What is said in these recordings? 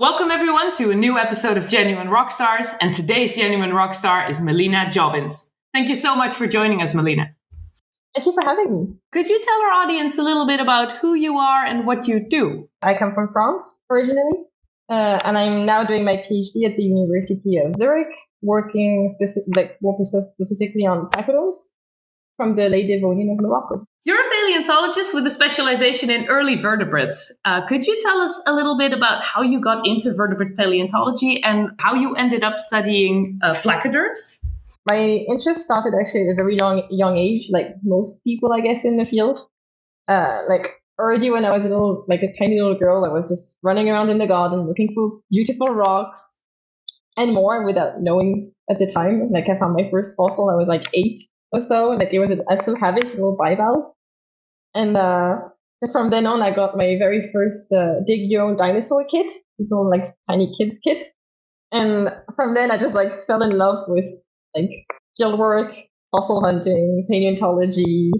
Welcome everyone to a new episode of Genuine Rockstars, and today's Genuine Rockstar is Melina Jobbins. Thank you so much for joining us, Melina. Thank you for having me. Could you tell our audience a little bit about who you are and what you do? I come from France originally, uh, and I'm now doing my PhD at the University of Zurich, working specific, like working specifically on placoderms from the late Devonian of Morocco. You're a paleontologist with a specialization in early vertebrates. Uh, could you tell us a little bit about how you got into vertebrate paleontology and how you ended up studying uh, placoderms? My interest started actually at a very young young age, like most people, I guess, in the field. Uh, like already when I was a little, like a tiny little girl, I was just running around in the garden looking for beautiful rocks and more without knowing at the time. Like I found my first fossil, I was like eight or so. Like it was, I still have it, little bivalve. And uh, from then on, I got my very first uh, dig your own dinosaur kit. It's all like tiny kids kit. And from then, I just like fell in love with like field work, fossil hunting, paleontology,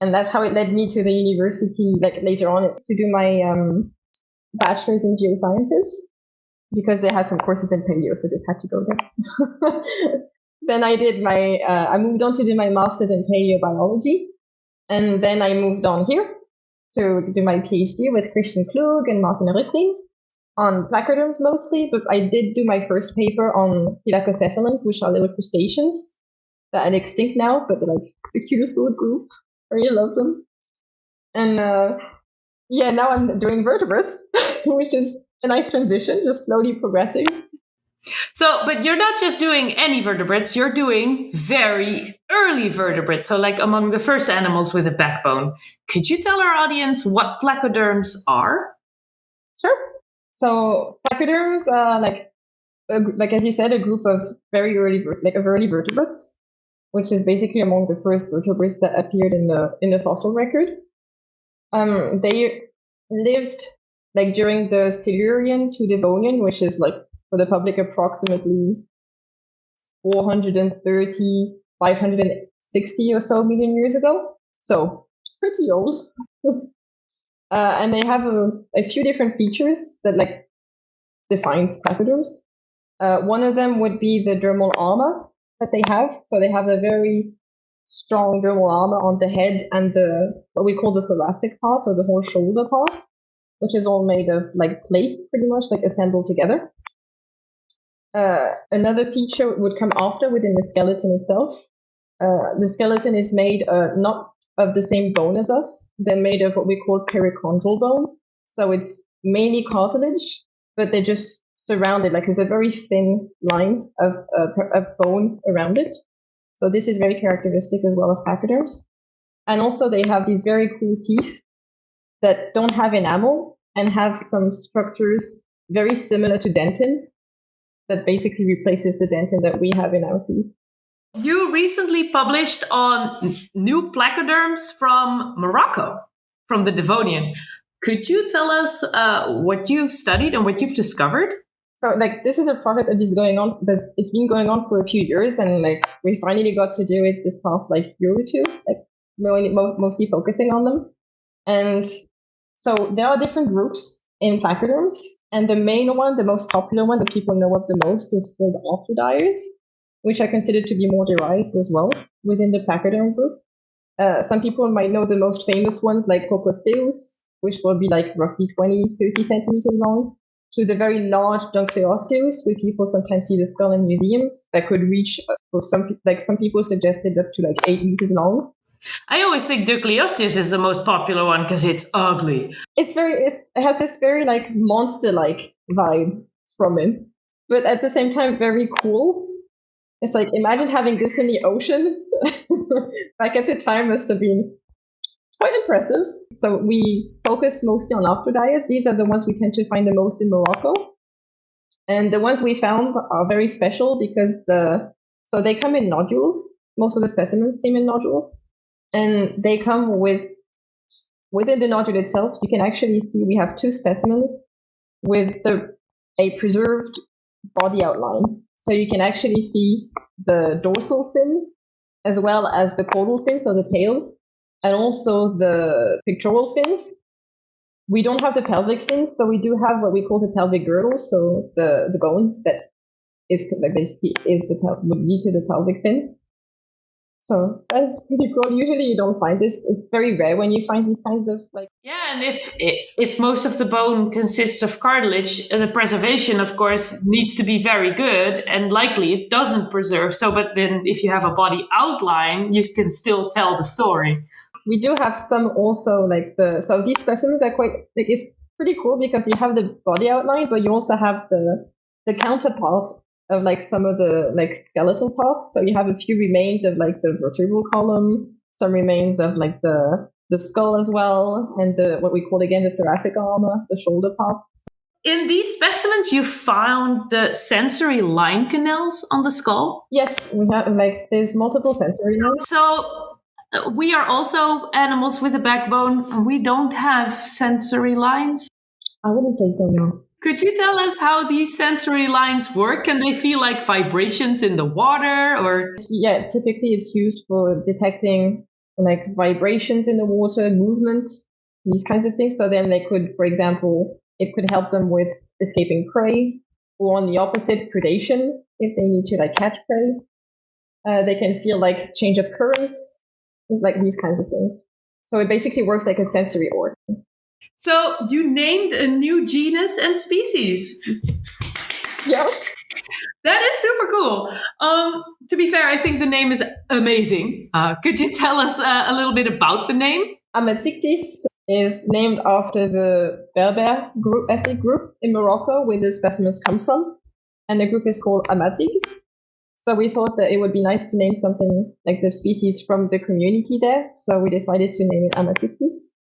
and that's how it led me to the university. Like later on, to do my um, bachelor's in geosciences because they had some courses in paleo, so just had to go there. then I did my, uh, I moved on to do my master's in paleobiology. And then I moved on here to do my PhD with Christian Klug and Martin Rücklin on placoderms mostly, but I did do my first paper on thylakocephalans, which are little crustaceans that are extinct now, but they're like the cutest little group. I really love them. And uh, yeah, now I'm doing vertebrates, which is a nice transition, just slowly progressing. So, but you're not just doing any vertebrates, you're doing very early vertebrates. So, like among the first animals with a backbone. Could you tell our audience what placoderms are? Sure. So, placoderms are like, like as you said, a group of very early, like of early vertebrates, which is basically among the first vertebrates that appeared in the in the fossil record. Um, they lived like during the Silurian to Devonian, which is like for the public approximately 430, 560 or so million years ago. So pretty old. uh, and they have a, a, few different features that like defines placoderms. Uh, one of them would be the dermal armor that they have. So they have a very strong dermal armor on the head and the what we call the thoracic part, so the whole shoulder part, which is all made of like plates, pretty much like assembled together. Uh, another feature would come after within the skeleton itself. Uh, the skeleton is made uh, not of the same bone as us. They're made of what we call perichondral bone. So it's mainly cartilage, but they're just surrounded, like there's a very thin line of, of bone around it. So this is very characteristic as well of placoderms. And also they have these very cool teeth that don't have enamel and have some structures very similar to dentin, that basically replaces the dentin that we have in our teeth. You recently published on new placoderms from Morocco, from the Devonian. Could you tell us uh, what you've studied and what you've discovered? So, like, this is a project that is going on. That's, It's been going on for a few years, and like, we finally got to do it this past like year or two. Like, mostly focusing on them. And so there are different groups in placoderms. And the main one, the most popular one that people know of the most is called arthrodires, which I consider to be more derived as well within the placoderm group. Uh, some people might know the most famous ones like Coccosteus, which will be like roughly 20, 30 centimeters long, to the very large Dunkleosteus, where people sometimes see the skull in museums that could reach, uh, some, like some people suggested up to like eight meters long. I always think Dunkleosteus is the most popular one because it's ugly. It's very it's, it has this very like monster like vibe from it, but at the same time very cool. It's like imagine having this in the ocean. Back at the time must have been quite impressive. So we focus mostly on arthrodires. These are the ones we tend to find the most in Morocco. And the ones we found are very special because the so they come in nodules. Most of the specimens came in nodules and they come with within the nodule itself. You can actually see we have two specimens with the a preserved body outline. So you can actually see the dorsal fin as well as the caudal fin, so the tail, and also the pectoral fins. we don't have the pelvic fins, but we do have what we call the pelvic girdle, so the the bone that is like basically is the would lead to the pelvic fin. So that's pretty cool. Usually you don't find this. It's very rare when you find these kinds of like. Yeah, and if if most of the bone consists of cartilage, the preservation, of course, needs to be very good, and likely it doesn't preserve. So, but then if you have a body outline, you can still tell the story. We do have some also like the so these specimens are quite like it's pretty cool because you have the body outline, but you also have the the counterpart of like some of the like skeletal parts. So you have a few remains of like the vertebral column, some remains of like the the skull as well, and the what we call again the thoracic armor, the shoulder part. In these specimens, you found the sensory line canals on the skull. Yes, we have like there's multiple sensory lines. So we are also animals with a backbone. We don't have sensory lines. I wouldn't say so, no. Could you tell us how these sensory lines work? Can they feel like vibrations in the water or Yeah, typically it's used for detecting like vibrations in the water, movement, these kinds of things. So then they could, for example, it could help them with escaping prey, or on the opposite, predation if they need to like catch prey. Uh, they can feel like change of currents, it's like these kinds of things. So it basically works like a sensory organ. So you named a new genus and species. Yeah. That is super cool. Um, to be fair, I think the name is amazing. Uh, could you tell us uh, a little bit about the name? Amazichthys is named after the Berber group, ethnic group in Morocco where the specimens come from. And the group is called Amazigh. So we thought that it would be nice to name something like the species from the community there. So we decided to name it Amazichthys.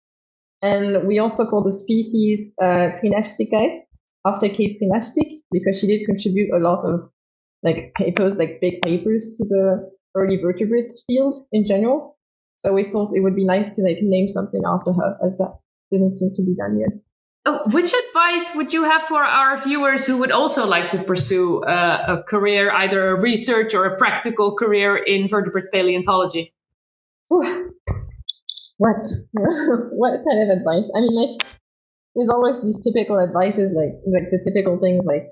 And we also call the species uh, Trinajsticae after Kate Trinajstic because she did contribute a lot of like papers, like big papers to the early vertebrates field in general. So we thought it would be nice to like name something after her as that doesn't seem to be done yet. Oh, which advice would you have for our viewers who would also like to pursue uh, a career, either a research or a practical career in vertebrate paleontology? What? what kind of advice? I mean, like, there's always these typical advices, like like the typical things, like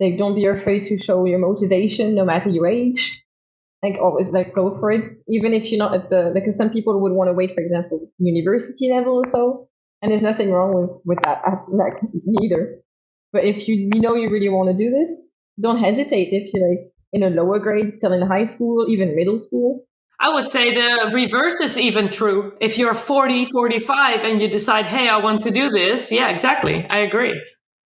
like don't be afraid to show your motivation, no matter your age. Like always, like go for it, even if you're not at the like. some people would want to wait, for example, university level or so, and there's nothing wrong with with that. Uh, like neither. But if you you know you really want to do this, don't hesitate. If you're like in a lower grade, still in high school, even middle school, I would say the reverse is even true. If you're 40, 45 and you decide, hey, I want to do this, yeah, exactly. I agree.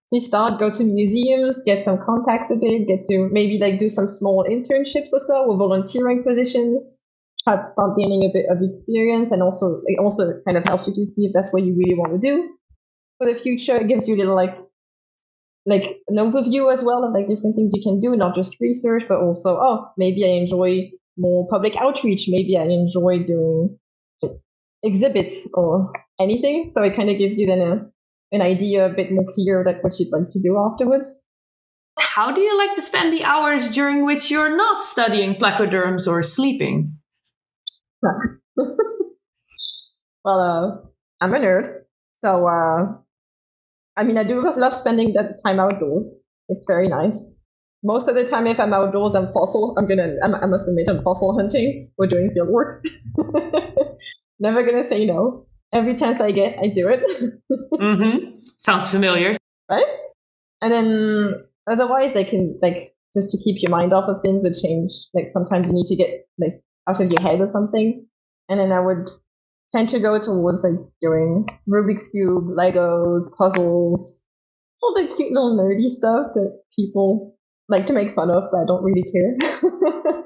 So you start, go to museums, get some contacts a bit, get to maybe like do some small internships or so or volunteering positions. Start, start gaining a bit of experience and also it also kind of helps you to see if that's what you really want to do for the future. It gives you a little like like an overview as well of like different things you can do, not just research, but also oh maybe I enjoy more public outreach, maybe I enjoy doing exhibits or anything. So it kind of gives you then a an idea a bit more clear like what you'd like to do afterwards. How do you like to spend the hours during which you're not studying placoderms or sleeping? well, uh, I'm a nerd, so uh, I mean, I do love spending that time outdoors. It's very nice. Most of the time, if I'm outdoors, I'm fossil. I'm gonna, I'm, I must admit, I'm fossil hunting or doing field work. Never gonna say no. Every chance I get, I do it. Mm-hmm. Sounds familiar. right? And then otherwise, I can like just to keep your mind off of things or change. Like sometimes you need to get like out of your head or something. And then I would tend to go towards like doing Rubik's cube, Legos, puzzles, all the cute little nerdy stuff that people like to make fun of, but I don't really care.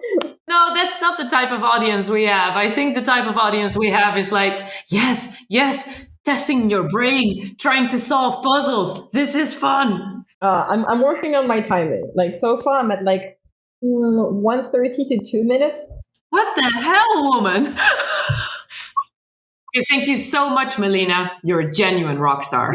No, that's not the type of audience we have. I think the type of audience we have is like, yes, yes, testing your brain, trying to solve puzzles. This is fun. uh, I'm I'm working on my timing. Like so far, I'm at like mm, one thirty to two minutes. What the hell, woman? Okay, Thank you so much, Melina. You're a genuine rock star.